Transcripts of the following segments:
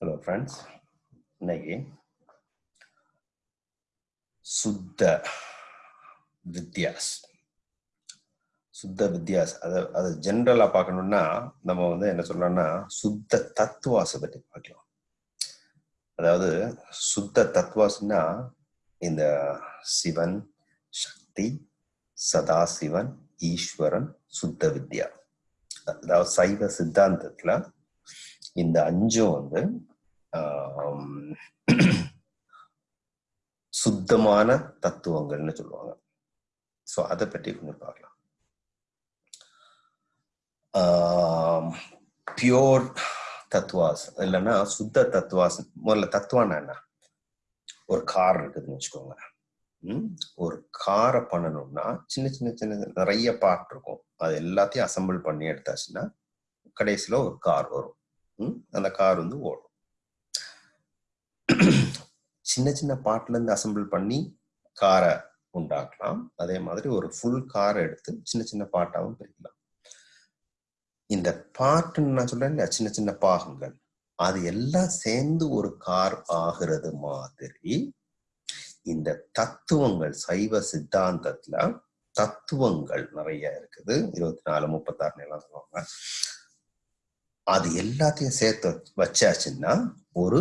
Hello friends இன்னைக்கு சுத்த வித்யாஸ் சுத்த வித்யாஸ் அதை அதை ஜென்ரலாக பார்க்கணும்னா நம்ம வந்து என்ன சொல்லணும்னா சுத்த தத்துவாசை பற்றி பார்க்கலாம். அதாவது சுத்த தத்துவாசுன்னா இந்த சிவன் சக்தி சதாசிவன் ஈஸ்வரன் சுத்த வித்யா. அதாவது சைவ சித்தாந்தத்துல இந்த அஞ்சும் வந்து சுத்தமான தத்துவங்கள்னு சொல்லுவாங்க. ஸோ அதை பற்றி கொஞ்சம் பார்க்கலாம். பியோர் தத்துவாஸ் இல்லைன்னா சுத்த தத்துவாஸ் முதல்ல தத்துவானா என்ன? ஒரு கார் இருக்குதுன்னு வச்சுக்கோங்க. ஒரு காரை பண்ணணும்னா சின்ன சின்ன சின்ன நிறைய பார்ட் இருக்கும். அது எல்லாத்தையும் அசம்பிள் பண்ணி எடுத்தாச்சுன்னா கடைசியில் ஒரு கார் வரும். அந்த கார் வந்து ஓடும். சின்ன சின்ன பார்ட்ல இருந்து அசம்பிள் பண்ணி காரை உண்டாக்கலாம். அதே மாதிரி ஒரு ஃபுல் காரை எடுத்து சின்ன சின்ன பாட்டாகவும் பிரிக்கலாம். இந்த பாட்டுன்னு நான் சொல்றேன் சின்ன சின்ன பாகங்கள். அது எல்லாம் சேர்ந்து ஒரு கார் ஆகிறது மாதிரி இந்த தத்துவங்கள் சைவ சித்தாந்தத்துல தத்துவங்கள் நிறைய இருக்குது. இருபத்தி நாலு முப்பத்தாறு எல்லாம் சொல்லுவாங்க. அது எல்லாத்தையும் சேர்த்து வச்சாச்சுன்னா ஒரு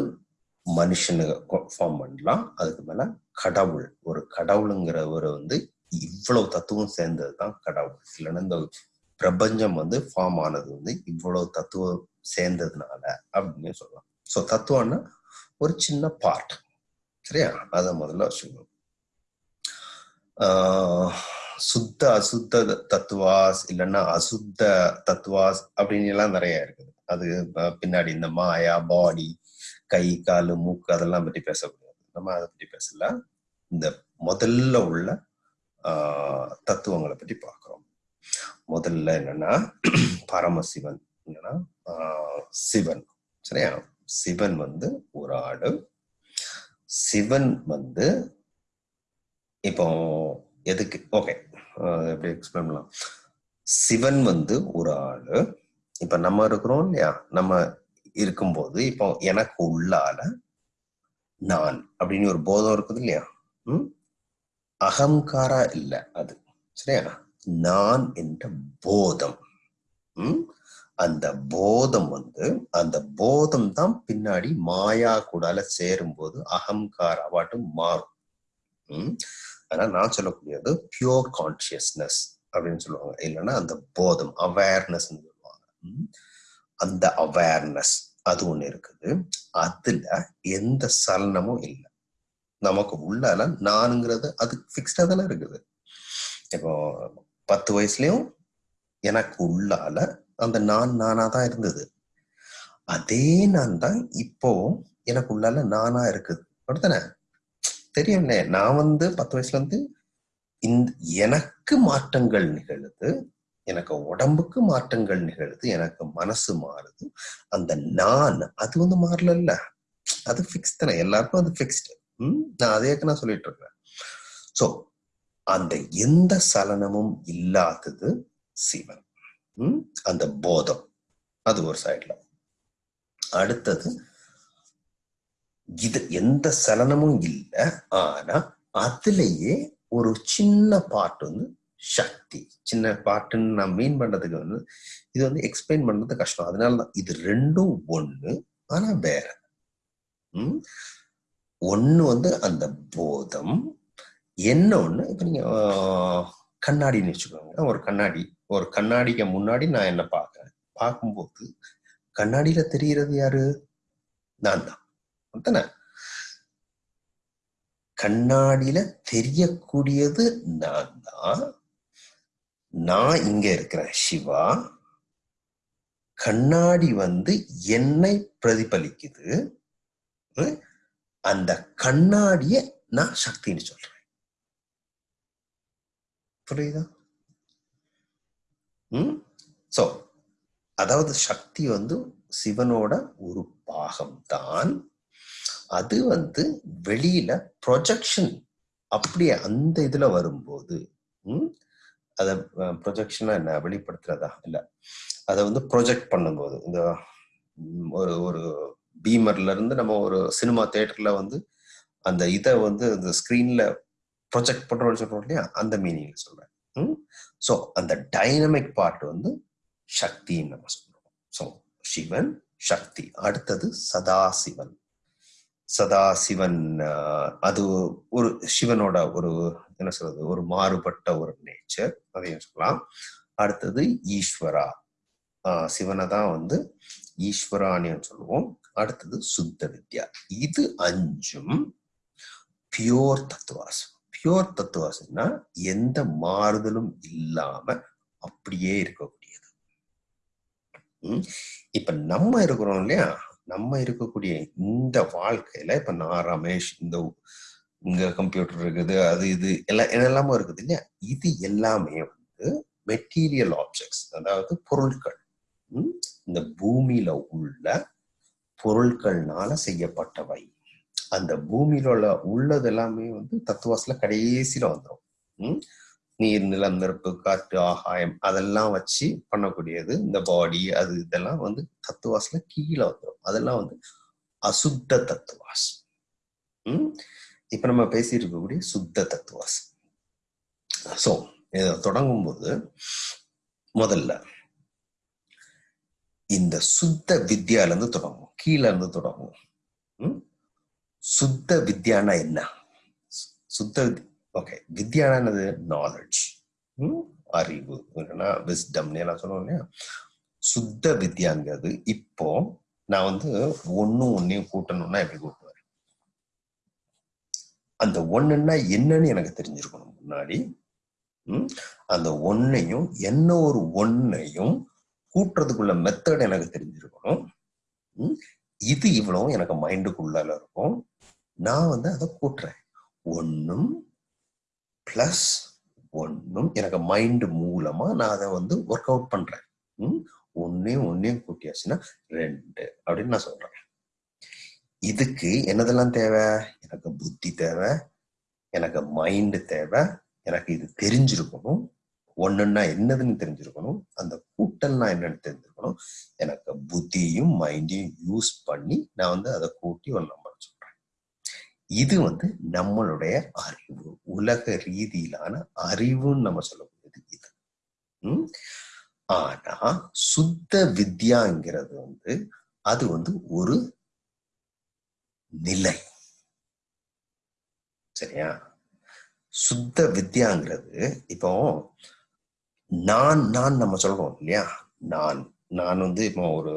மனுஷனுக்கு ஃபார்ம் பண்ணலாம். அதுக்கு மேல கடவுள் ஒரு கடவுளுங்கிறவரை வந்து இவ்வளவு தத்துவம் சேர்ந்தது தான் கடவுள் இல்லைன்னா இந்த பிரபஞ்சம் வந்து ஃபார்ம் ஆனது வந்து இவ்வளவு தத்துவம் சேர்ந்ததுனால அப்படின்னு சொல்லலாம். ஸோ தத்துவம்னா ஒரு சின்ன பார்ட் சரியா? அதை முதல்ல வச்சுக்கணும் சுத்த அசுத்த தத்துவாஸ் இல்லைன்னா அசுத்த தத்துவாஸ் அப்படின்னு எல்லாம் நிறைய இருக்குது அது பின்னாடி இந்த மாயா பாடி கை காலு மூக்கு அதெல்லாம் பற்றி பேசக்கூடாது. நம்ம அதை பற்றி பேசல. இந்த முதல்ல உள்ள தத்துவங்களை பற்றி பார்க்குறோம் முதல்ல என்னன்னா பரமசிவன். என்னன்னா சிவன். சரியா? சிவன் வந்து ஒரு ஆடு. சிவன் வந்து இப்போ எதுக்கு? ஓகே. எப்படி எக்ஸ்பிளைன் பண்ணலாம்? சிவன் வந்து ஒரு ஆளு. இப்ப நம்ம இருக்கிறோம் இல்லையா? நம்ம இருக்கும்போது இப்போ எனக்கு உள்ளால நான் அப்படின்னு ஒரு போதம் இருக்குது இல்லையா? உம் அகங்காரா இல்லை அது. சரியா? நான் என்ற போதம். உம் அந்த போதம் வந்து அந்த போதம் தான் பின்னாடி மாயா கூடால சேரும்போது அகங்கார அவாட்டு மாறும். உம் ஆனா நான் சொல்லக்கூடியது பியோர் கான்சியஸ்னஸ் அப்படின்னு சொல்லுவாங்க. இல்லைன்னா அந்த போதம் அவேர்னஸ் அந்த அவேர்னஸ் அது ஒண்ணு இருக்குது. அதுல எந்த சலனமும் இல்லை. நமக்கு உள்ளால நானுங்கிறது அது பிக்ஸ்டா தானே இருக்குது. இப்போ பத்து வயசுலயும் எனக்கு உள்ளால அந்த நான் நானா தான் இருந்தது. அதே நான் தான் இப்போ எனக்கு உள்ளால நானா இருக்குது. அப்படித்தானே? தெரியும்ல நான் வந்து பத்து வயசுல இருந்து இந்த எனக்கு மாற்றங்கள் நிகழுது. எனக்கு உடம்புக்கு மாற்றங்கள் நிகழுது எனக்கு மனசு மாறுது. அந்த நான் அது வந்து மாறல அது ஃபிக்ஸ் தானே. எல்லாருக்கும் அது ஃபிக்ஸ்டு ம்? நான் அதே நான் சொல்லிட்டு இருக்கேன். ஸோ அந்த எந்த சலனமும் இல்லாதது சிவன். ம்? அந்த போதம். அது ஒரு சைட்ல அடுத்தது இது எந்த சலனமும் இல்லை. ஆனா அதுலயே ஒரு சின்ன பாட்டு வந்து சக்தி சின்ன பாட்டுன்னு நான் மீன் பண்றதுக்கு வந்து இது வந்து எக்ஸ்பிளைன் பண்றது கஷ்டம். அதனாலதான் இது ரெண்டும் ஒண்ணு ஆனா வேற. உம் ஒண்ணு வந்து அந்த போதம் என்ன ஒண்ணு? இப்ப நீங்க கண்ணாடின்னு வச்சுக்கோங்க ஒரு கண்ணாடி. ஒரு கண்ணாடிக்கு முன்னாடி நான் என்ன பார்க்கறேன்? பார்க்கும்போது கண்ணாடியில தெரியறது யாரு? நான் தான். தானே கண்ணாடியில தெரியக்கூடியது நான் தான். நான் இங்க இருக்கிறேன் சிவா கண்ணாடி வந்து என்னை பிரதிபலிக்குது. அந்த கண்ணாடிய நான் சக்தின்னு சொல்றேன். புரியுதா? உம் சோ அதாவது சக்தி வந்து சிவனோட ஒரு பாகம் தான் அது வந்து வெளியில ப்ரொஜெக்ஷன் அப்படியே அந்த இதுல வரும்போது அதை ப்ரொஜெக்ஷனா என்ன வெளிப்படுத்துறதா? இல்ல. அதை வந்து ப்ரொஜெக்ட் பண்ணும்போது இந்த ஒரு ஒரு பீமர்ல இருந்து நம்ம ஒரு சினிமா தேட்டர்ல வந்து அந்த இதை வந்து அந்த ஸ்கிரீன்ல ப்ரொஜெக்ட் பண்றோம்னு சொல்றோம் இல்லையா? அந்த மீனிங்ல சொல்றேன். ஸோ அந்த டைனமிக் பார்ட் வந்து சக்தின்னு நம்ம சொல்றோம். ஸோ சிவன் சக்தி. அடுத்தது சதாசிவன். சதாசிவன் அது ஒரு சிவனோட ஒரு என்ன சொல்றது ஒரு மாறுபட்ட ஒரு நேச்சர் அதையும் சொல்லலாம். அடுத்தது ஈஸ்வரா. சிவனை தான் வந்து ஈஸ்வரான்னு சொல்லுவோம். அடுத்தது சுத்த வித்யா. இது அஞ்சும் பியோர் தத்துவாசம். பியோர் தத்துவாசம்னா எந்த மாறுதலும் இல்லாம அப்படியே இருக்கக்கூடியது. இப்ப நம்ம இருக்கிறோம் இல்லையா? நம்ம இருக்கக்கூடிய இந்த வாழ்க்கையில இப்ப நான் ரமேஷ் இந்த இங்க கம்ப்யூட்டர் இருக்குது அது இது எல்லாம் என்னெல்லாமோ இருக்குது இல்லையா? இது எல்லாமே வந்து மெட்டீரியல் ஆப்ஜெக்ட்ஸ் அதாவது பொருட்கள் இந்த பூமியில உள்ள பொருட்கள்னால செய்யப்பட்டவை. அந்த பூமியில உள்ள உள்ளது எல்லாமே வந்து தத்துவாசில கடைசியில வந்துடும் நீர் நிலம் நெருப்பு காற்று ஆகாயம் அதெல்லாம் வச்சு பண்ணக்கூடியது. இந்த பாடி அது இதெல்லாம் வந்து தத்துவாசில கீழே வந்துடும் அதெல்லாம் வந்து அசுத்த தத்துவாஸ் உம் இப்ப நம்ம பேசியிருக்கக்கூடிய இருக்கக்கூடிய சுத்த தத்துவாஸ் சோ இதை தொடங்கும் போது முதல்ல இந்த சுத்த வித்யால இருந்து தொடங்கும் கீழே இருந்து தொடங்கும் சுத்த வித்யானா என்ன? சுத்த ஓகே வித்யானது நாலேஜ் அறிவு. இல்லைன்னா விஸ்டம்னு எல்லாம் சொல்லுவோம் இல்லையா? சுத்த வித்யாங்கிறது இப்போ நான் வந்து ஒன்னும் ஒன்னையும் கூட்டணும்னா எப்படி கூட்டுவேன்? அந்த ஒண்ணுன்னா என்னன்னு எனக்கு தெரிஞ்சிருக்கணும் முன்னாடி. அந்த ஒன்னையும் என்ன ஒரு ஒன்னையும் கூட்டுறதுக்குள்ள மெத்தட் எனக்கு தெரிஞ்சிருக்கணும். இது இவ்வளவும் எனக்கு மைண்டுக்குள்ளால இருக்கும். நான் வந்து அதை கூட்டுறேன். ஒன்னும் பிளஸ் ஒன்றும் எனக்கு மைண்டு மூலமா நான் அதை வந்து ஒர்க் அவுட் பண்றேன். ஒன்னையும் ஒன்னையும் கூட்டியாச்சுன்னா ரெண்டு அப்படின்னு நான் சொல்றேன். இதுக்கு என்னதெல்லாம் தேவை? எனக்கு புத்தி தேவை எனக்கு மைண்டு தேவை எனக்கு இது தெரிஞ்சிருக்கணும். ஒன்றுன்னா என்னதுன்னு தெரிஞ்சிருக்கணும். அந்த கூட்டல்னா என்னன்னு தெரிஞ்சிருக்கணும். எனக்கு புத்தியும் மைண்டையும் யூஸ் பண்ணி நான் வந்து அதை கூட்டி ஒரு நம்பர் இது வந்து நம்மளுடைய அறிவு உலக ரீதியிலான அறிவுன்னு நம்ம சொல்லக்கூடியது இது. உம் ஆனா சுத்த வித்யாங்கிறது வந்து அது வந்து ஒரு நிலை. சரியா? சுத்த வித்யாங்கிறது இப்போ நான் நான் நம்ம சொல்றோம் இல்லையா? நான் நான் வந்து இப்போ ஒரு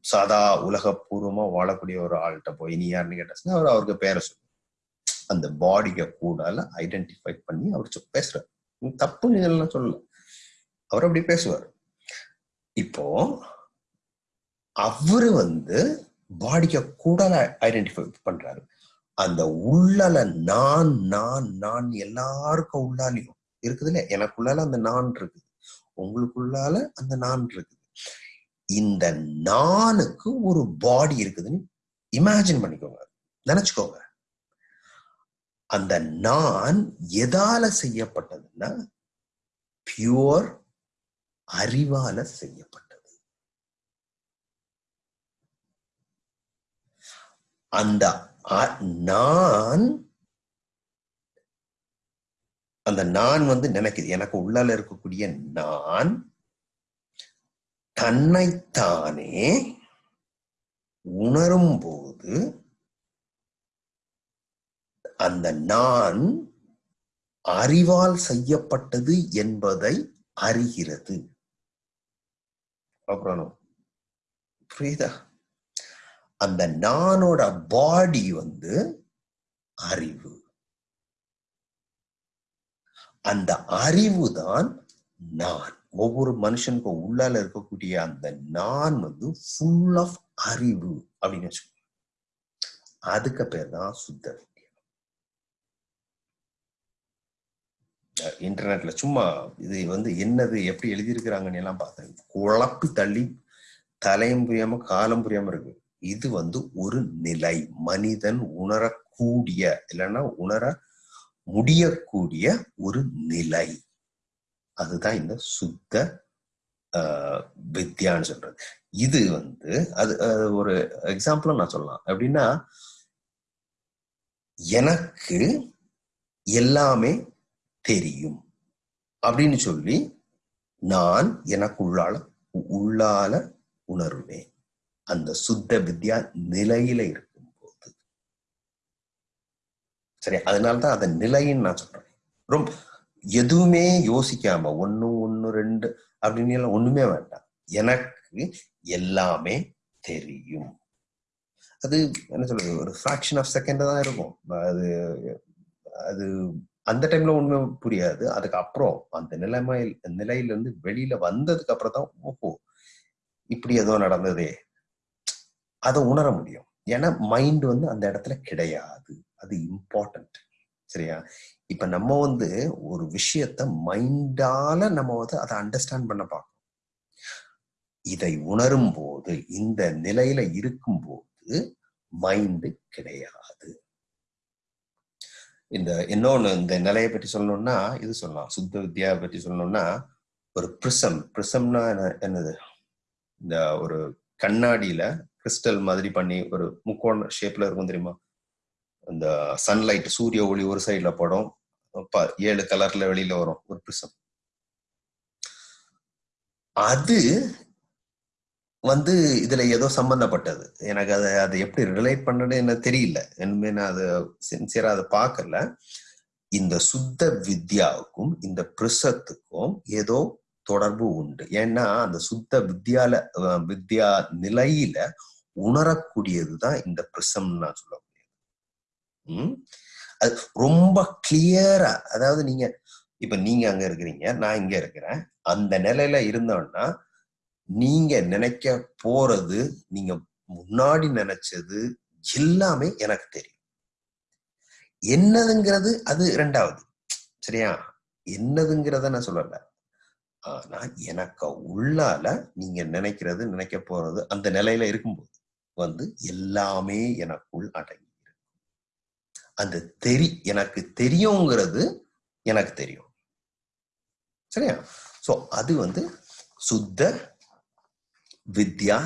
சாதா உலகபூர்வமா வாழக்கூடிய ஒரு ஆள்கிட்ட போய் நீ யாருன்னு கேட்டா அவர் அவருக்கு பேரை சொல்லு. அந்த பாடிய கூடால ஐடென்டிஃபை பண்ணி அவர் பேசுறாரு. தப்பு நீங்கள்லாம் சொல்லல. அவர் அப்படி பேசுவார். இப்போ அவரு வந்து பாடிக்க கூடால ஐடென்டிஃபை பண்றாரு. அந்த உள்ளல நான் நான் நான் எல்லாருக்கும் உள்ளாலையும் இருக்குது எனக்குள்ளால அந்த நான் இருக்குது. உங்களுக்குள்ளால அந்த நான் இருக்குது. இந்த நானுக்கு ஒரு பாடி இருக்குதுன்னு இமேஜின் பண்ணிக்கோங்க. நினைச்சுக்கோங்க. அந்த நான் எதால செய்யப்பட்டதுன்னா பியூர் அறிவால செய்யப்பட்டது. அந்த நான் அந்த நான் வந்து நினைக்குது. எனக்கு உள்ளால இருக்கக்கூடிய நான் தன்னைத்தானே உணரும் போது அந்த நான் அறிவால் செய்யப்பட்டது என்பதை அறிகிறது. அப்புறம் புரியுதா? அந்த நானோட பாடி வந்து அறிவு. அந்த அறிவு தான் நான். ஒவ்வொரு மனுஷனுக்கும் உள்ளால இருக்கக்கூடிய அந்த நான் வந்து ஃபுல் ஆஃப் அறிவு அப்படின்னு வச்சுக்கோங்க. அதுக்கு பேர் தான் சுத்த இன்டர்நெட்ல சும்மா இது வந்து என்னது எப்படி எழுதியிருக்கிறாங்கன்னு எல்லாம் பார்த்தேன். குழப்பி தள்ளி தலையும் புரியாம காலம் புரியாம இருக்கு. இது வந்து ஒரு நிலை. மனிதன் உணரக்கூடிய இல்லைன்னா உணர முடியக்கூடிய ஒரு நிலை. அதுதான் இந்த சுத்த ஆஹ் வித்யான்னு சொல்றது. இது வந்து அது ஒரு எக்ஸாம்பிளும் நான் சொல்லலாம். அப்படின்னா எனக்கு எல்லாமே தெரியும். அப்படின்னு சொல்லி நான் எனக்கு உள்ளால உள்ளால உணர்வேன். அந்த சுத்த வித்யா நிலையில இருக்கும்போது. சரி அதனாலதான் அதை நிலைன்னு நான் சொல்றேன். ரொம்ப எதுவுமே யோசிக்காம ஒன்று ஒன்று ரெண்டு அப்படின்னு எல்லாம் ஒண்ணுமே வேண்டாம். எனக்கு எல்லாமே தெரியும். அது என்ன சொல்றது ஒரு ஃபிராக்ஷன் ஆஃப் செகண்ட் தான் இருக்கும். அது அது அந்த டைம்ல ஒண்ணுமே புரியாது. அதுக்கப்புறம் அந்த நிலைமை நிலையில இருந்து வெளியில வந்ததுக்கு அப்புறம் தான் ஓஹோ இப்படி ஏதோ நடந்ததே. அதை உணர முடியும். ஏன்னா மைண்ட் வந்து அந்த இடத்துல கிடையாது. அது இம்பார்ட்டன்ட் சரியா? இப்ப நம்ம வந்து ஒரு விஷயத்த மைண்டால நம்ம வந்து அதை அண்டர்ஸ்டாண்ட் பண்ண பார்க்கணும். இதை உணரும் போது இந்த நிலையில இருக்கும்போது மைண்டு கிடையாது. இந்த இன்னொன்னு இந்த நிலையை பற்றி சொல்லணும்னா இது சொல்லலாம். சுத்த வித்யா பற்றி சொல்லணும்னா ஒரு பிரிசம் பிரிசம்னா என்னது? இந்த ஒரு கண்ணாடியில கிறிஸ்டல் மாதிரி பண்ணி ஒரு முக்கோண ஷேப்ல இருக்கும் தெரியுமா? இந்த சன்லைட் சூரிய ஒளி ஒரு சைட்ல படும். ஏழு கலர்ல வெளியில வரும் ஒரு பிரிசம் அது வந்து இதுல ஏதோ சம்பந்தப்பட்டது. எனக்கு அதை அதை எப்படி ரிலேட் பண்ணணும்னு எனக்கு தெரியல. இனிமே நான் அதை சின்சியரா அதை பார்க்கல. இந்த சுத்த வித்யாவுக்கும் இந்த பிரிசத்துக்கும் ஏதோ தொடர்பு உண்டு. ஏன்னா அந்த சுத்த வித்யால வித்யா நிலையில உணரக்கூடியதுதான் இந்த பிரிசம் நான் சொல்லுவேன் அது ரொம்ப கிளியரா அதாவது நீங்க இப்ப நீங்க அங்க இருக்கிறீங்க நான் இங்க இருக்கிறேன். அந்த நிலையில இருந்தோம்னா நீங்க நினைக்க போறது நீங்க முன்னாடி நினைச்சது எல்லாமே எனக்கு தெரியும். என்னதுங்கிறது அது ரெண்டாவது. சரியா? என்னதுங்கிறத நான் சொல்லல. ஆனா எனக்கு உள்ளால நீங்க நினைக்கிறது நினைக்க போறது அந்த நிலையில இருக்கும்போது வந்து எல்லாமே எனக்குள் அடங்கி அந்த தெரி எனக்கு தெரியுங்கிறது எனக்கு தெரியும். சரியா? சோ அது வந்து சுத்த வித்யா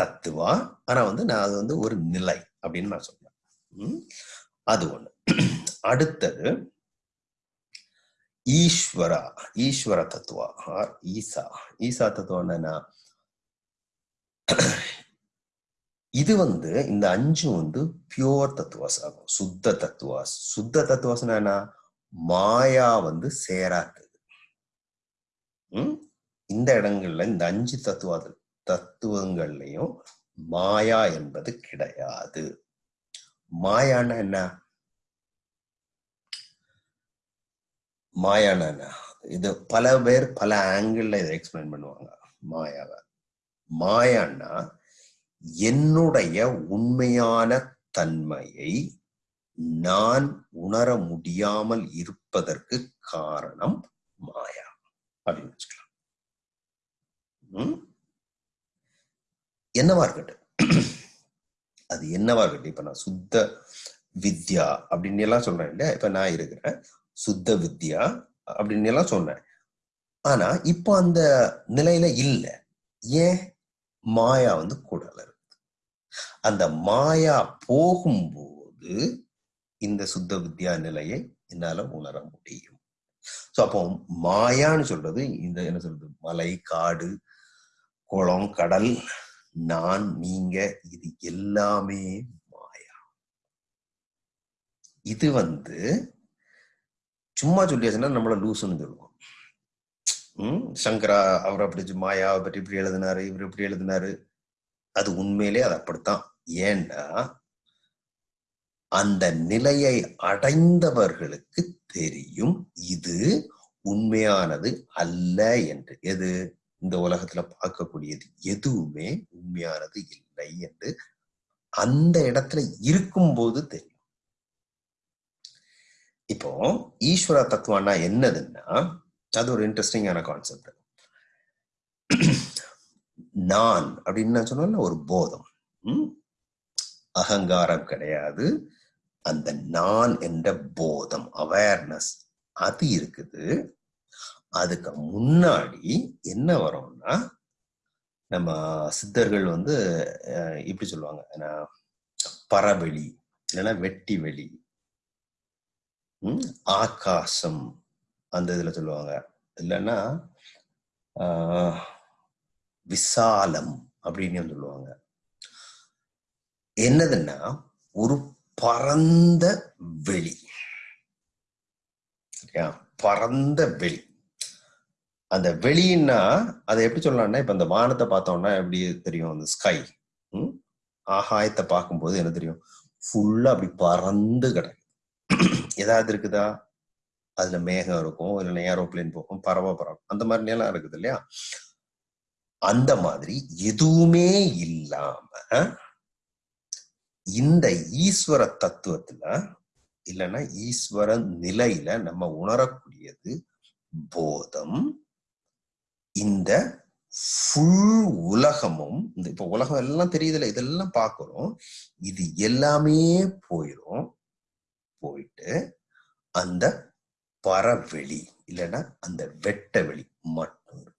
தத்துவா? ஆனா வந்து நான் அது வந்து ஒரு நிலை அப்படின்னு நான் சொல்றேன். அது ஒண்ணு. அடுத்தது ஈஸ்வரா ஈஸ்வர தத்துவா? ஆர் ஈசா. ஈசா தத்துவம் என்னன்னா இது வந்து இந்த அஞ்சும் வந்து பியோர் தத்துவாஸ் ஆகும் சுத்த தத்துவாஸ் சுத்த தத்துவாஸ்னா என்ன? மாயா வந்து சேராத்தது. உம் இந்த இடங்கள்ல இந்த அஞ்சு தத்துவ தத்துவங்கள்லையும் மாயா என்பது கிடையாது. மாயானா என்ன? மாயானா என்ன? இது பல பேர் பல ஆங்கிள் இதை எக்ஸ்பிளைன் பண்ணுவாங்க மாயாவை. மாயான்னா என்னுடைய உண்மையான தன்மையை நான் உணர முடியாமல் இருப்பதற்கு காரணம் மாயா. அப்படின்னு வச்சுக்கலாம். என்னவா இருக்கட்டும். அது என்னவா இருக்கட்டும். இப்ப நான் சுத்த வித்யா அப்படின்னு எல்லாம் சொல்றேன் இல்லையா? இப்ப நான் இருக்கிறேன். சுத்த வித்யா அப்படின்னு எல்லாம் சொன்னேன். ஆனா இப்போ அந்த நிலையில இல்ல. ஏன்? மாயா வந்து கூடல அந்த மாயா போகும்போது இந்த சுத்த வித்யா நிலையை என்னால உணர முடியும். சோ அப்போ மாயான்னு சொல்றது இந்த என்ன சொல்றது? மலை காடு குளம் கடல் நான் நீங்க இது எல்லாமே மாயா. இது வந்து சும்மா சொல்லியாச்சுன்னா நம்மள லூசுன்னு சொல்லுவோம். உம் சங்கரா அவர் அப்படி மாயாவை பற்றி இப்படி எழுதினாரு இவர் இப்படி எழுதினாரு. அது உண்மையிலே அது அப்படித்தான். ஏண்டா அந்த நிலையை அடைந்தவர்களுக்கு தெரியும் இது உண்மையானது அல்ல என்று. எது? இந்த உலகத்துல பார்க்கக்கூடியது எதுவுமே உண்மையானது இல்லை என்று அந்த இடத்துல இருக்கும்போது தெரியும். இப்போ ஈஸ்வர தத்துவம்னா என்னதுன்னா அது ஒரு இன்ட்ரெஸ்டிங்கான கான்செப்ட் நான் அப்படின்னு நான் சொன்ன ஒரு போதம். அகங்காரம் கிடையாது. அந்த நான் என்ற போதம் அவேர்னஸ் அது இருக்குது. அதுக்கு முன்னாடி என்ன வரும்னா நம்ம சித்தர்கள் வந்து அஹ், இப்படி சொல்லுவாங்க பரவெளி இல்லைன்னா வெட்டி வெளி ஆகாசம் அந்த இதுல சொல்லுவாங்க. இல்லைன்னா ஆஹ், விசாலம் அப்படின்னு சொல்லுவாங்க. என்னதுன்னா ஒரு பரந்த வெளி. பரந்த வெளி. அந்த வெளின்னா அதை எப்படி சொல்லலாம்னா இப்ப இந்த வானத்தை பார்த்தோம்னா எப்படி தெரியும்? அந்த ஸ்கை ஆகாயத்தை பார்க்கும்போது என்ன தெரியும்? ஃபுல்லா அப்படி பறந்து கிடக்கு. ஏதாவது இருக்குதா? அதுல மேகம் இருக்கும் இல்லைன்னா ஏரோப்ளேன் போகும் பறவை பறவை. அந்த மாதிரி எல்லாம் இருக்குது இல்லையா? அந்த மாதிரி எதுவுமே இல்லாம இந்த ஈஸ்வர தத்துவத்துல இல்லைன்னா ஈஸ்வர நிலையில நம்ம உணரக்கூடியது போதம் இந்த ஃபுல் உலகமும் இந்த இப்ப உலகம் எல்லாம் தெரியுதுல இதெல்லாம் பாக்குறோம் இது எல்லாமே போயிடும் போயிட்டு அந்த பரவெளி இல்லைன்னா அந்த வெட்ட வெளி மட்டும் இருக்கும்.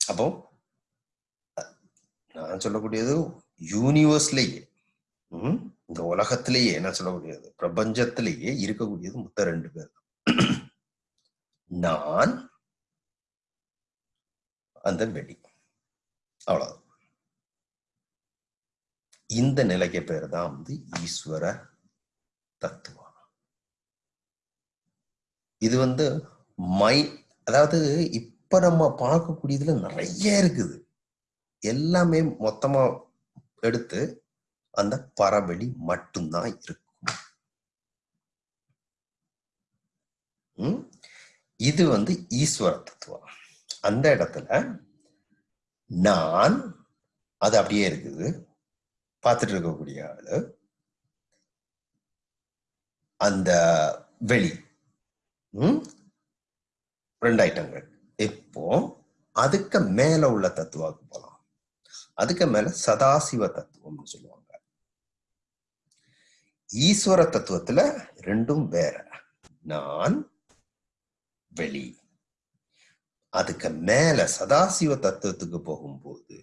அப்போ நான் சொல்லக்கூடியது யூனிவர்ஸ்லயே இந்த உலகத்திலேயே என்ன சொல்லக்கூடியது பிரபஞ்சத்திலேயே இருக்கக்கூடியது மொத்த ரெண்டு பேர் தான். நான் அந்த வெடி அவ்வளவு இந்த நிலைக்கு பேர் தான் வந்து ஈஸ்வர தத்துவம். இது வந்து மை அதாவது இப்ப நம்ம பார்க்கக்கூடியதுல நிறைய இருக்குது. எல்லாமே மொத்தமா எடுத்து அந்த பரவெளி மட்டும்தான் இருக்கும். இது வந்து ஈஸ்வர தத்துவம். அந்த இடத்துல நான் அது அப்படியே இருக்குது. பார்த்துட்டு இருக்கக்கூடிய ஆளு. அந்த வெளி. ரெண்டு ஐட்டங்கள் இப்போ அதுக்கு மேல உள்ள தத்துவாக்கு போலாம். அதுக்கு மேல சதாசிவ தத்துவம்னு சொல்லுவாங்க. ஈஸ்வர தத்துவத்துல ரெண்டும் வேற. நான் வெளி. அதுக்கு மேல சதாசிவ தத்துவத்துக்கு போகும்போது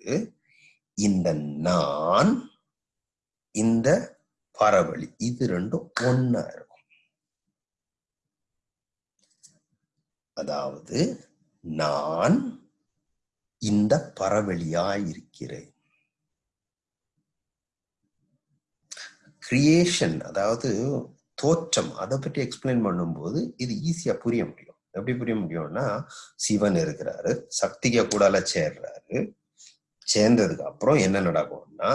இந்த நான் இந்த பரவழி இது ரெண்டும் ஒன்னா இருக்கும். அதாவது நான் இந்த பரவெளியாய் இருக்கிறேன் கிரியேஷன் அதாவது தோற்றம் அதை பற்றி எக்ஸ்பிளைன் பண்ணும்போது இது ஈஸியா புரிய முடியும். எப்படி புரிய முடியும்னா சிவன் இருக்கிறாரு சக்திக கூடால சேர்றாரு. சேர்ந்ததுக்கு அப்புறம் என்ன நடக்கும்னா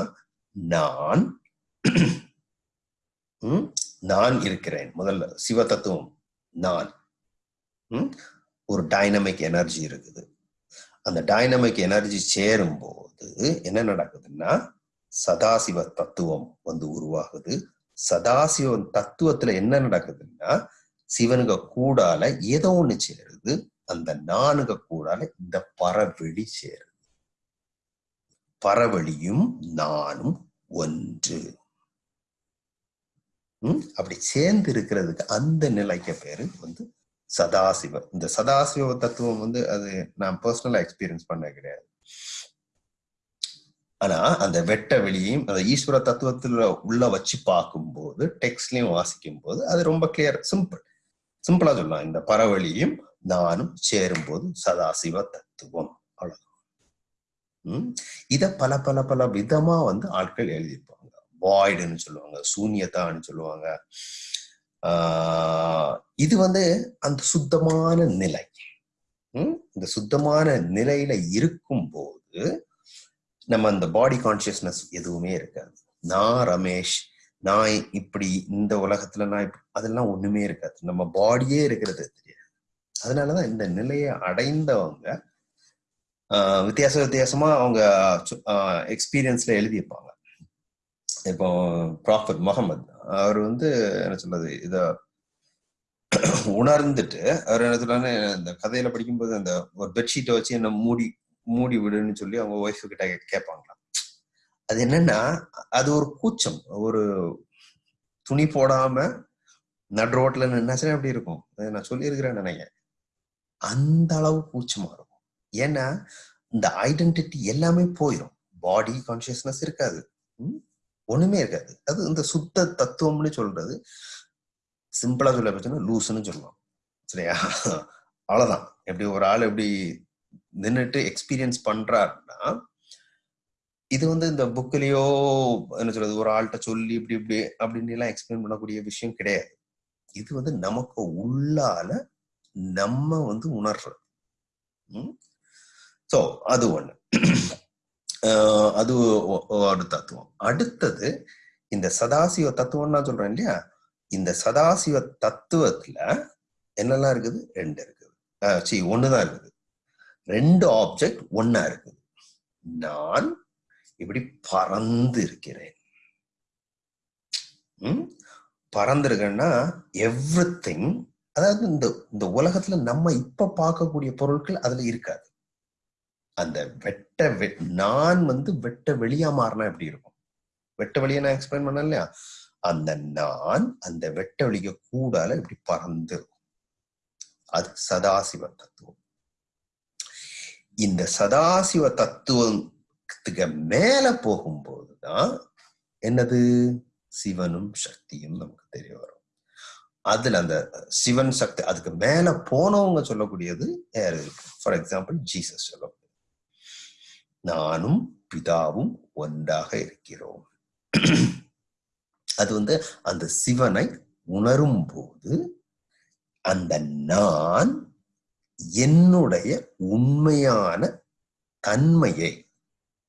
நான் நான் இருக்கிறேன். முதல்ல சிவ தத்துவம் நான். ஒரு டைனமிக் எனர்ஜி இருக்குது. அந்த டைனமிக் எனர்ஜி சேரும்போது என்ன நடக்குதுன்னா சதாசிவ தத்துவம் வந்து உருவாகுது. சதாசிவ தத்துவத்துல என்ன நடக்குதுன்னா சிவனுங்க கூடால ஏதோ ஒண்ணு சேருது. அந்த நானுக கூடால இந்த பரவெளி சேருது. பரவெளியும் நானும் ஒன்று. அப்படி சேர்ந்து இருக்கிறதுக்கு அந்த நிலைக்கு பேரு வந்து சதாசிவ இந்த சதாசிவ தத்துவம் வந்து அது நான் பர்சனலா எக்ஸ்பீரியன்ஸ் பண்ண கிடையாது. ஆனா அந்த வெட்ட வெளியையும் அந்த ஈஸ்வர தத்துவத்துல உள்ள வச்சு பார்க்கும்போது டெக்ஸ்ட்லயும் வாசிக்கும் போது அது ரொம்ப கிளியர் சிம்பிள் சிம்பிளா சொல்லலாம். இந்த பரவழியும் நானும் சேரும்போது சதாசிவ தத்துவம். அவ்வளவு உம் இத பல பல பல விதமா வந்து ஆட்கள் எழுதியிருப்பாங்க. வாய்டுன்னு சொல்லுவாங்க சூன்யதான்னு சொல்லுவாங்க. இது வந்து அந்த சுத்தமான நிலை. உம் இந்த சுத்தமான நிலையில இருக்கும்போது நம்ம அந்த பாடி கான்சியஸ்னஸ் எதுவுமே இருக்காது. நான் ரமேஷ் நான் இப்படி இந்த உலகத்துல நான் அதெல்லாம் ஒண்ணுமே இருக்காது. நம்ம பாடியே இருக்கிறது தெரியாது. அதனாலதான் இந்த நிலையை அடைந்தவங்க ஆஹ் வித்தியாச வித்தியாசமா அவங்க எக்ஸ்பீரியன்ஸ்ல எழுதியிருப்பாங்க. இப்போ ப்ராஃபட் முகமது அவர் வந்து என்ன சொல்றது இத உணர்ந்துட்டு அவர் என்ன சொல்றாரு இந்த கதையில படிக்கும்போது அந்த ஒரு பெட்ஷீட்டை வச்சு என்ன மூடி மூடி விடுன்னு சொல்லி அவங்க ஒய்ஃபு கிட்ட கேட்பாங்களாம். அது என்னன்னா அது ஒரு கூச்சம். ஒரு துணி போடாம நடு ரோட்ல நின்னாச்சுன்னா எப்படி இருக்கும்? நான் சொல்லியிருக்கிறேன் நினைக்கிறேன் அந்த அளவு கூச்சமா இருக்கும். ஏன்னா இந்த ஐடென்டிட்டி எல்லாமே போயிடும் பாடி கான்சியஸ்னஸ் இருக்காது. ஒண்ணுமே இருக்காது. அது இந்த சுத்த தத்துவம்னு சொல்றது சிம்பிளா சொல்ல பார்த்தோம்னா லூசுன்னு சொல்லலாம் சரியா? அவ்வளவுதான். எப்படி ஒரு ஆள் எப்படி நின்றுட்டு எக்ஸ்பீரியன்ஸ் பண்றாருன்னா இது வந்து இந்த புக்லயோ என்ன சொல்றது ஒரு ஆள்கிட்ட சொல்லி இப்படி இப்படி அப்படின்னு எல்லாம் எக்ஸ்பிளைன் பண்ணக்கூடிய விஷயம் கிடையாது. இது வந்து நமக்கு உள்ளால நம்ம வந்து உணர்றது. ஸோ அது ஒண்ணு. அது ஒரு தத்துவம். அடுத்தது இந்த சதாசிவ தத்துவம் நான் சொல்றேன் இல்லையா? இந்த சதாசிவ தத்துவத்துல என்னெல்லாம் இருக்குது? ரெண்டு இருக்குது. ஆஹ் சி ஒண்ணுதான் இருக்குது. ரெண்டு ஆப்ஜெக்ட் ஒன்னா இருக்குது. நான் இப்படி பறந்து இருக்கிறேன் ம்? பறந்திருக்கேன்னா எவ்ரி அதாவது இந்த இந்த உலகத்துல நம்ம இப்ப பார்க்கக்கூடிய பொருட்கள் அதுல இருக்காது. அந்த வெட்ட வெ- நான் வந்து வெட்ட வெளியா மாறினா எப்படி இருக்கும்? வெட்ட வெளியை நான் எக்ஸ்பிளைன் பண்ண இல்லையா? அந்த நான் அந்த வெட்ட வெளிய கூடால இப்படி பறந்து இருக்கும் அது சதாசிவ தத்துவம். இந்த சதாசிவ தத்துவத்துக்கு மேல போகும்போதுதான் என்னது? சிவனும் சக்தியும் நமக்கு தெரிய வரும். அதுல அந்த சிவன் சக்தி அதுக்கு மேல போனவங்க சொல்லக்கூடியது யாரு? ஃபார் எக்ஸாம்பிள் ஜீசஸ் சொல்லும் நானும் பிதாவும் ஒன்றாக இருக்கிறோம். அது வந்து அந்த சிவனை உணரும் போது அந்த நான் என்னுடைய உண்மையான தன்மையை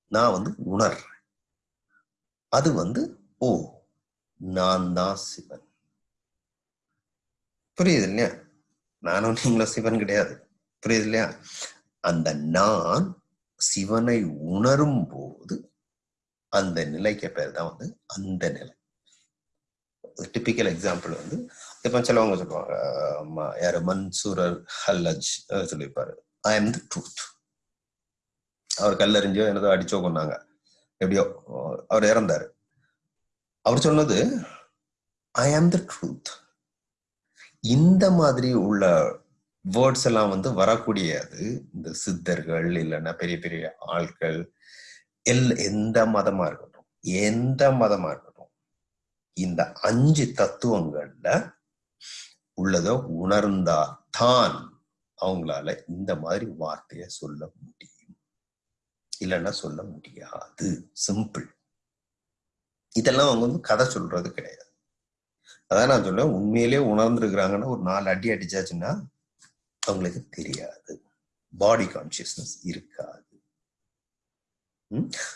நான் வந்து உணர்றேன். அது வந்து ஓ நான் தான் சிவன். புரியுது இல்லையா? நானும் நீங்களும் சிவன் கிடையாது. புரியுது இல்லையா? அந்த நான் சிவனை உணரும் போது அந்த நிலைக்கு பேர் தான் வந்து அந்த நிலை. டிப்பிக்கல் எக்ஸாம்பிள் வந்து இப்போ சிலவங்க சொல்லுவாங்க ஆமா, யாரு? மன்சூரர் ஹல்லஜ் சொல்லியிருப்பாரு. ஐ எம் தி ட்ரூத் அவர் கல்லறிஞ்சோ என்னதோ அடிச்சோ கொண்டாங்க எப்படியோ அவர் இறந்தாரு. அவர் சொன்னது ஐ ஆம் த ட்ரூத் இந்த மாதிரி உள்ள வேர்ட்ஸ் எல்லாம் வந்து வரக்கூடியது. இந்த சித்தர்கள் இல்லைன்னா பெரிய பெரிய ஆட்கள் எல் எந்த மதமா இருக்கட்டும் எந்த மதமா இருக்கட்டும் இந்த அஞ்சு தத்துவங்கள்ல உள்ளதோ உணர்ந்தா தான் அவங்களால இந்த மாதிரி வார்த்தையை சொல்ல முடியும். இல்லைன்னா சொல்ல முடியாது. சிம்பிள் இதெல்லாம் அவங்க வந்து கதை சொல்றது கிடையாது. அதான் நான் சொல்றேன். உண்மையிலேயே உணர்ந்துருக்குறாங்கன்னா ஒரு நாலு அடி அடிச்சாச்சுன்னா அவங்களுக்கு தெரியாது. பாடி கான்சியஸ்னஸ் இருக்காது.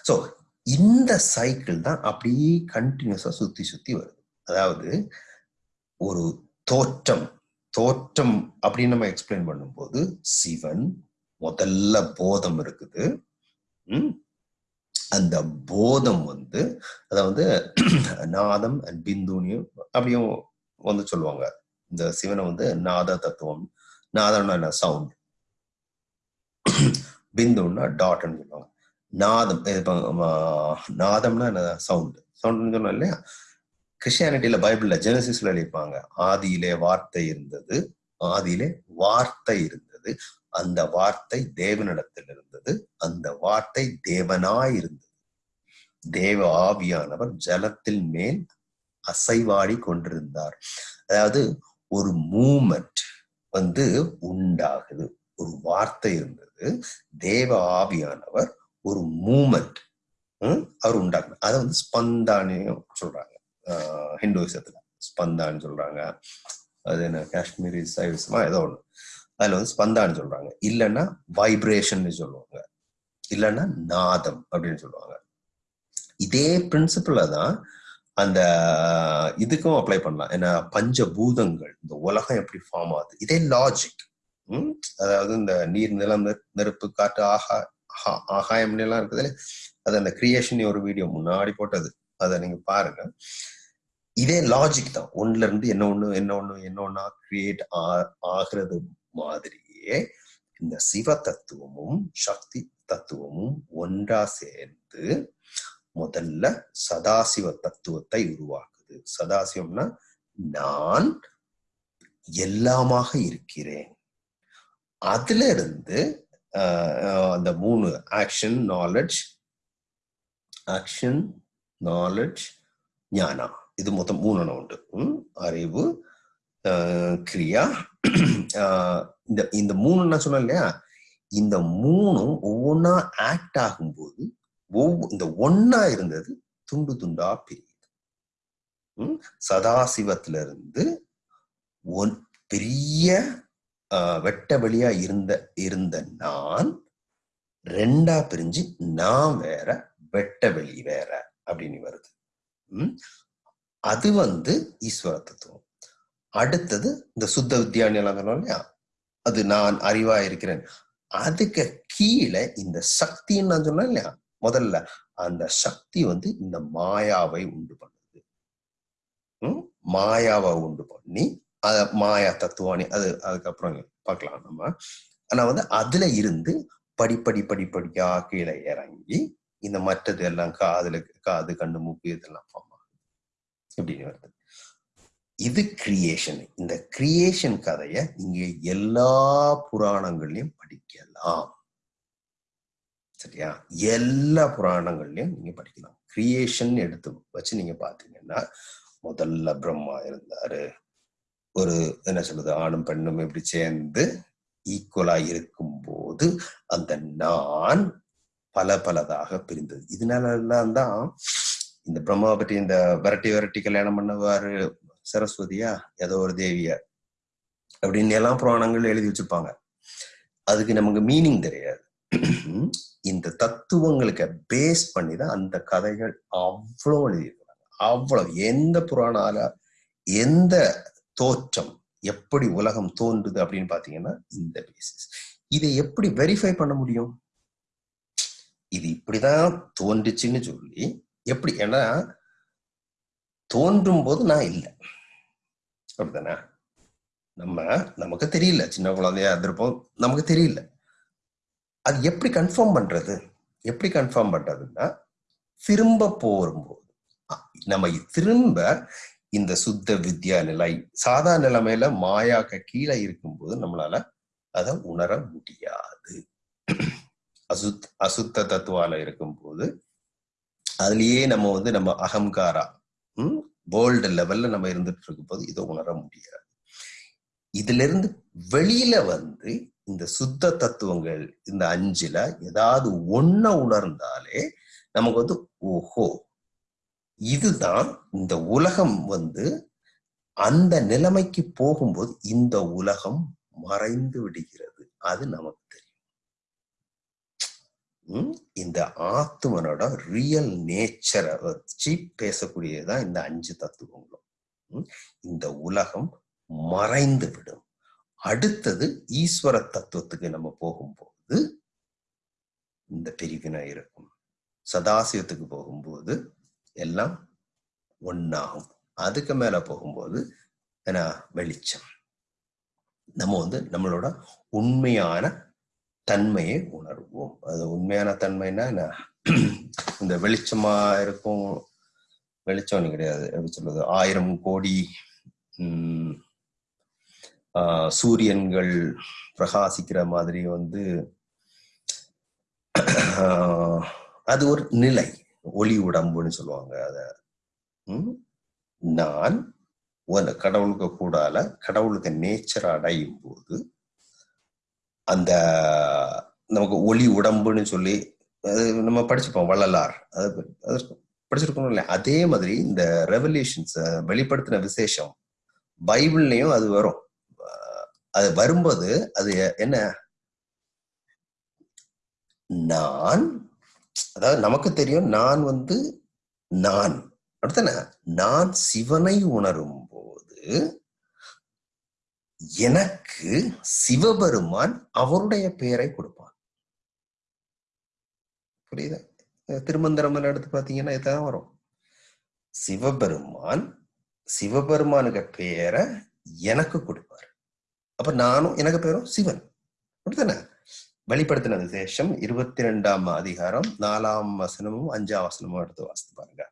ஸோ இந்த சைக்கிள் தான் அப்படியே கண்டினியூஸா சுத்தி சுத்தி வருது. அதாவது ஒரு தோற்றம் தோற்றம் அப்படின்னு நம்ம எக்ஸ்பிளைன் பண்ணும்போது சிவன் முதல்ல போதம் இருக்குது. அந்த போதம் வந்து அதாவது நாதம் அண்ட் பிந்துனியும் அப்படியும் வந்து சொல்லுவாங்க. இந்த சிவனை வந்து நாத தத்துவம் நாதம்னா என்ன சவுண்ட் பிந்துன்னா டாட்னு சொல்லுவாங்க. நாதம் நாதம்னா என்ன? சவுண்ட் சவுண்ட்னு சொன்னோம் இல்லையா? கிறிஸ்டியானிட்டியில பைபிள்ல ஜெனசிஸ்ல எழுதிப்பாங்க ஆதியிலே வார்த்தை இருந்தது. ஆதியிலே வார்த்தை இருந்தது. அந்த வார்த்தை தேவனிடத்தில் இருந்தது. அந்த வார்த்தை தேவனாய் இருந்தது. தேவ ஆவியானவர் ஜலத்தில் மேல் அசைவாடி கொண்டிருந்தார். அதாவது ஒரு மூமெண்ட் வந்து உண்டாகுது. ஒரு வார்த்தை இருந்தது. தேவ ஆவியானவர் ஒரு மூமெண்ட் அவர் உண்டாக்குது அதை வந்து ஸ்பந்தானு சொல்றாங்க. ஹிந்துவிசத்துல ஸ்பந்தான்னு சொல்றாங்க. அது என்ன காஷ்மீரி சைவிசமா ஏதோ ஒண்ணு. அதுல வந்து ஸ்பந்தான்னு சொல்றாங்க. இல்லைன்னா வைப்ரேஷன் சொல்லுவாங்க. இல்லைன்னா நாதம் அப்படின்னு சொல்லுவாங்க. இதே பிரின்சிபிள தான் அந்த இதுக்கும் அப்ளை பண்ணலாம். ஏன்னா பஞ்சபூதங்கள் இந்த உலகம் எப்படி ஃபார்ம் ஆகுது? இதே லாஜிக் அதாவது இந்த நீர் நிலம் நெருப்பு, நெருப்பு காற்று ஆகா ஆஹா- ஆகாயம் எல்லாம் இருக்குது அது அந்த கிரியேஷன் ஒரு வீடியோ முன்னாடி போட்டது. அதை நீங்க பாருங்க. இதே லாஜிக் தான். ஒன்னுல இருந்து என்ன ஒண்ணு என்ன ஒண்ணு என்ன ஒண்ணா கிரியேட் ஆகிறது மாதிரியே இந்த சிவ தத்துவமும் சக்தி தத்துவமும் ஒன்றா சேர்ந்து முதல்ல சதாசிவ தத்துவத்தை உருவாக்குது. சதாசிவம்னா நான் எல்லாமாக இருக்கிறேன். அதுல இருந்து அந்த மூணு ஆக்ஷன் நாலெட்ஜ் ஆக்ஷன் நாலெட்ஜ் ஞானா. இது மொத்தம் மூணு உண்டு. அறிவு கிரியா இந்த இந்த மூணு நான் சொன்னேன் இல்லையா? இந்த மூணும் ஒவ்வொன்னா ஆக்ட் ஆகும்போது ஒவ்வொரு இந்த ஒன்னா இருந்தது துண்டு துண்டா பிரியுது. சதாசிவத்துல இருந்து ஒன் பெரிய வெட்ட வெளியா இருந்த இருந்த நான் ரெண்டா பிரிஞ்சு நான் வேற வெட்ட வெளி வேற அப்படின்னு வருது. அது வந்து ஈஸ்வர தத்துவம். அடுத்தது இந்த சுத்த வித்யான்னு எல்லாம் சொன்னோம் இல்லையா? அது நான் அறிவா இருக்கிறேன். அதுக்கு கீழே இந்த சக்தின்னு நான் சொன்னேன் இல்லையா? முதல்ல அந்த சக்தி வந்து இந்த மாயாவை உண்டு பண்ணுது. மாயாவை உண்டு பண்ணி அத மாயா தத்துவானி அது அதுக்கப்புறம் பார்க்கலாம் நம்ம. ஆனா வந்து அதுல இருந்து படிப்படி படிப்படியா கீழே இறங்கி இந்த மற்றது எல்லாம் காதுல காது கண்ணு மூக்கு இதெல்லாம் ஃபார்ம் ஆகுது. இப்படின்னு வருது. இது கிரியேஷன் இந்த கிரியேஷன் கதைய நீங்க எல்லா புராணங்கள்லயும் படிக்கலாம். சரியா? எல்லா புராணங்கள்லயும் நீங்க படிக்கலாம். கிரியேஷன் எடுத்து வச்சு நீங்க பாத்தீங்கன்னா முதல்ல பிரம்மா இருந்தாரு. ஒரு என்ன சொல்றது ஆணும் பெண்ணும் இப்படி சேர்ந்து ஈக்குவலா இருக்கும்போது அந்த நான் பல பலதாக பிரிந்தது. இதனால எல்லாம் தான் இந்த பிரம்மாவை பற்றி இந்த விரட்டி விரட்டி கல்யாணம் பண்ணவாரு சரஸ்வதியா? ஏதோ ஒரு தேவியா? அப்படின்னு எல்லாம் புராணங்கள் எழுதி வச்சிருப்பாங்க. அதுக்கு நமக்கு மீனிங் தெரியாது. இந்த தத்துவங்களுக்கு பேஸ் பண்ணி தான் அந்த கதைகள் அவ்வளோ எழுதியிருக்கிறாங்க. அவ்வளவு. எந்த புராணால எந்த தோற்றம் எப்படி உலகம் தோன்றுது அப்படின்னு பாத்தீங்கன்னா இந்த பேசிஸ் இதை எப்படி வெரிஃபை பண்ண முடியும்? இது இப்படிதான் தோன்றுச்சுன்னு சொல்லி எப்படி? ஏன்னா தோன்றும் போது நான் இல்லை. அப்படிதானே நம்ம நமக்கு தெரியல. சின்ன குழந்தையா இருந்திருப்போம். நமக்கு தெரியல. அது எப்படி கன்ஃபார்ம் பண்றது? எப்படி கன்ஃபார்ம் பண்றதுன்னா திரும்ப போகும்போது நம்ம திரும்ப இந்த சுத்த வித்யா நிலை சாதா நிலைமையில மாயாக்க கீழே இருக்கும்போது நம்மளால அதை உணர முடியாது. அசுத் அசுத்த தத்துவால இருக்கும்போது அதுலயே நம்ம வந்து நம்ம அகங்காரா உம் வேர்ல்டு லெவல்ல நம்ம இருந்துட்டு இருக்கும் போது இதை உணர முடியாது. இதுல இருந்து வெளியில வந்து இந்த சுத்த தத்துவங்கள் இந்த அஞ்சுல ஏதாவது ஒன்ன உணர்ந்தாலே நமக்கு வந்து ஓஹோ இதுதான் இந்த உலகம் வந்து அந்த நிலைமைக்கு போகும்போது இந்த உலகம் மறைந்து விடுகிறது. அது நமக்கு தெரியும். இந்த ஆத்மனோட ரியல் நேச்சரை வச்சு பேசக்கூடியதுதான் இந்த அஞ்சு தத்துவங்களும். இந்த உலகம் மறைந்து விடும். அடுத்தது ஈஸ்வர தத்துவத்துக்கு நம்ம போகும்போது இந்த பிரிவினை இருக்கும். சதாசிவத்துக்கு போகும்போது எல்லாம் ஒன்னாகும் அதுக்கு மேல போகும்போது வெளிச்சம். நம்ம வந்து நம்மளோட உண்மையான தன்மையை உணர்வோம். அது உண்மையான தன்மைன்னா என்ன? இந்த வெளிச்சமா இருக்கும். வெளிச்சம் கிடையாது. எப்படி சொல்றது? ஆயிரம் கோடி உம் சூரியன்கள் பிரகாசிக்கிற மாதிரி வந்து அது ஒரு நிலை. ஒளி உடம்புன்னு சொல்லுவாங்க அத. நான் கடவுளுக்கு கூடால கடவுளுக்கு நேச்சர் அடையும் போது அந்த நமக்கு ஒளி உடம்புன்னு சொல்லி அது நம்ம படிச்சுப்போம் வள்ளலார். அது படிச்சிருக்கணும் இல்லையா? அதே மாதிரி இந்த ரெவல்யூஷன்ஸ் வெளிப்படுத்தின விசேஷம் பைபிள்லயும் அது வரும். அது வரும்போது அது என்ன? நான் அதாவது நமக்கு தெரியும் நான் வந்து நான். அடுத்தன நான் சிவனை உணரும் போது எனக்கு சிவபெருமான் அவருடைய பெயரை கொடுப்பான் புரியுதா? திருமந்திரம் எடுத்து பாத்தீங்கன்னா இதான் வரும். சிவபெருமான் சிவபெருமானுக்கு பெயரை எனக்கு கொடுப்பான் அப்ப நானும் எனக்கு பேரும் சிவன். அப்படித்தானே? வெளிப்படுத்தின சேஷம் இருபத்தி ரெண்டாம் அதிகாரம் நாலாம் வசனமும் அஞ்சாம் வசனமும் எடுத்து வாசித்து பாருங்க.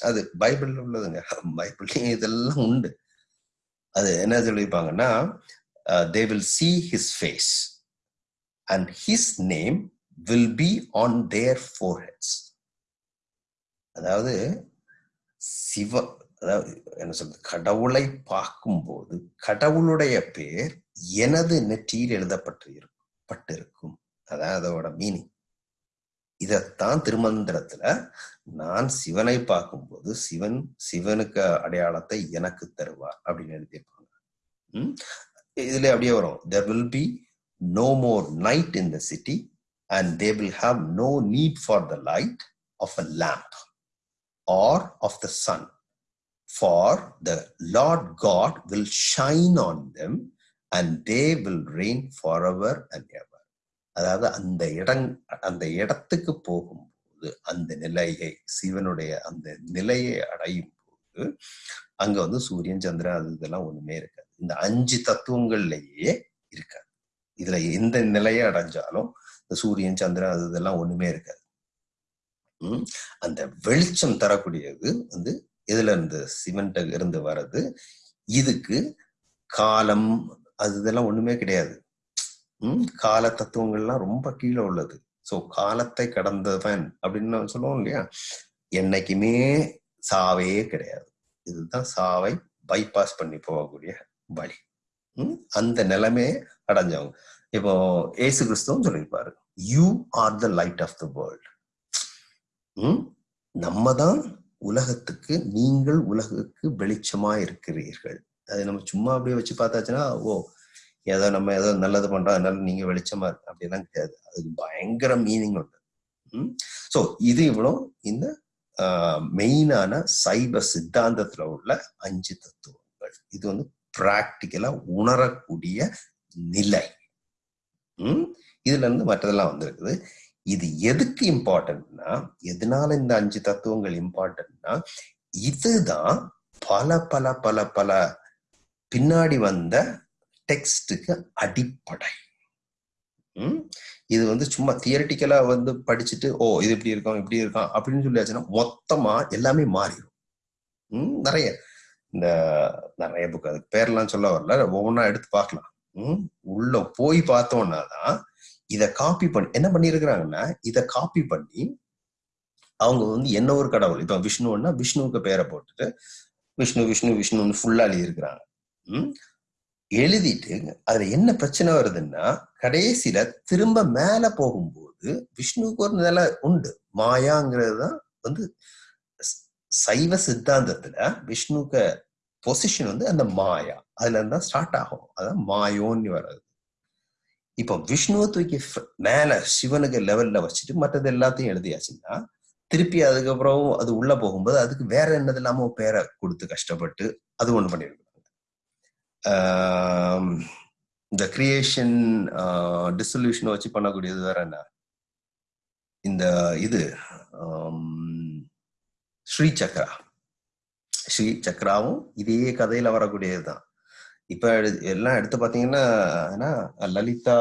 அது பைபிள்ல உள்ளதுங்க. பைபிள் இதெல்லாம் உண்டு. அது என்ன சொல்லியிருப்பாங்கன்னா they will see his face and his name will be on their foreheads அதாவது சிவ அதாவது என்ன சொல்றது? கடவுளை பார்க்கும்போது கடவுளுடைய பேர் எனது நெற்றியில் எழுதப்பட்டு இருக்கும் பட்டிருக்கும் அதான் அதோட மீனிங் இதத்தான் திருமந்திரத்துல நான் சிவனை பார்க்கும்போது சிவன் சிவனுக்கு அடையாளத்தை எனக்கு தருவார் அப்படின்னு எழுதியிருப்பாங்க. உம் இதுல அப்படியே வரும். There will be no more night in the city and they will have no need for the light of a lamp or of the sun for the Lord God will shine on them and they will reign for and and ever அதாவது அந்த இடம் அந்த இடத்துக்கு போகும்போது அந்த நிலையை சிவனுடைய அந்த நிலையை அடையும் போது அங்க வந்து சூரியன் சந்திரன் அது இதெல்லாம் ஒண்ணுமே இருக்காது. இந்த அஞ்சு தத்துவங்கள்லயே இருக்காது. இதுல எந்த நிலையை அடைஞ்சாலும் இந்த சூரியன் சந்திரன் அது இதெல்லாம் ஒண்ணுமே இருக்காது. உம் அந்த வெளிச்சம் தரக்கூடியது வந்து இதுல இருந்து சிமெண்ட் இருந்து வர்றது? இதுக்கு காலம் அது இதெல்லாம் ஒண்ணுமே கிடையாது. உம் கால தத்துவங்கள்லாம் ரொம்ப கீழே உள்ளது. சோ காலத்தை கடந்தவன் அப்படின்னு சொல்லுவோம் இல்லையா? என்னைக்குமே சாவே கிடையாது. இதுதான் சாவை பைபாஸ் பண்ணி போகக்கூடிய வழி. உம் அந்த நிலைமையை அடைஞ்சவங்க. இப்போ ஏசு கிறிஸ்துவும் சொல்லியிருப்பாரு you are the light of the world உம் நம்ம தான் உலகத்துக்கு நீங்கள் உலகுக்கு வெளிச்சமா இருக்கிறீர்கள். அது நம்ம சும்மா அப்படியே வச்சு பார்த்தாச்சுன்னா ஓ ஏதோ நம்ம ஏதோ நல்லது பண்றோம் அதனால நீங்க வெளிச்சமா இருக்கு. அப்படிலாம் கிடையாது. அதுக்கு பயங்கர மீனிங் உண்டு. உம் சோ இது இவ்வளோ. இந்த மெயினான சைவ சித்தாந்தத்துல உள்ள அஞ்சு தத்துவங்கள். இது வந்து பிராக்டிக்கலா உணரக்கூடிய நிலை. உம் இதுல இருந்து மற்றதெல்லாம் வந்திருக்குது. இது எதுக்கு இம்பார்ட்டன்ட்னா எதனால இந்த அஞ்சு தத்துவங்கள் இம்பார்ட்டன்ட்னா இதுதான் பல பல பல பல பின்னாடி வந்த டெக்ஸ்டுக்கு அடிப்படை. இது வந்து சும்மா தியரட்டிக்கலா வந்து படிச்சுட்டு ஓ இது இப்படி இருக்கும் இப்படி இருக்கும் அப்படின்னு சொல்லியாச்சுன்னா மொத்தமா எல்லாமே மாறிடும். உம் நிறைய இந்த நிறைய புக் அதுக்கு பேர்லாம் சொல்ல வரல. ஒவ்வொன்றா எடுத்து பார்க்கலாம். உம் உள்ள போய் பார்த்தோம்னா தான் இதை காப்பி பண்ணி என்ன பண்ணிருக்கிறாங்கன்னா இதை காப்பி பண்ணி அவங்க வந்து என்ன ஒரு கடவுள்? இப்ப விஷ்ணுன்னா விஷ்ணுவுக்கு பேரை போட்டுட்டு விஷ்ணு விஷ்ணு விஷ்ணுன்னு ஃபுல்லா எழுதியிருக்கிறாங்க. உம் எழுதிட்டு அதுல என்ன பிரச்சனை வருதுன்னா கடைசியில திரும்ப மேல போகும்போது விஷ்ணுவுக்கு ஒரு நிலை உண்டு. மாயாங்கிறது தான் வந்து சைவ சித்தாந்தத்துல விஷ்ணுக்க பொசிஷன் வந்து அந்த மாயா. அதுல இருந்தா ஸ்டார்ட் ஆகும். அதான் மாயோன்னு வர்றது. இப்போ விஷ்ணுவை தூக்கி மேல சிவனுக்கு லெவல்ல வச்சுட்டு மற்றது எல்லாத்தையும் எழுதியாச்சுன்னா திருப்பி அதுக்கப்புறம் அது உள்ள போகும்போது அதுக்கு வேற என்னது இல்லாம பேரை கொடுத்து கஷ்டப்பட்டு அது ஒண்ணு பண்ணிருக்காங்க. இந்த கிரியேஷன் டிசல்யூஷனை வச்சு பண்ணக்கூடியது வேற என்ன? இந்த இது ஸ்ரீ சக்ரா ஸ்ரீ சக்ராவும் இதே கதையில வரக்கூடியதுதான். இப்ப எல்லாம் எடுத்து பாத்தீங்கன்னா லலிதா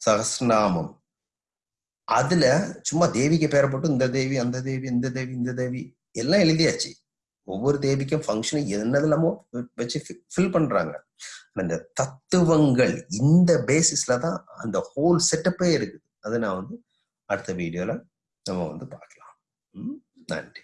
சகஸ்நாமம் அதுல சும்மா தேவிக்கு பேரை போட்டு இந்த தேவி அந்த தேவி இந்த தேவி இந்த தேவி எல்லாம் எழுதியாச்சு. ஒவ்வொரு தேவிக்கும் ஃபங்க்ஷனும் என்னது வச்சு ஃபில் பண்றாங்க. அந்த தத்துவங்கள் இந்த பேசிஸ்ல தான் அந்த ஹோல் செட்டப்பே இருக்குது. அதை நான் வந்து அடுத்த வீடியோல நம்ம வந்து பார்க்கலாம். நன்றி.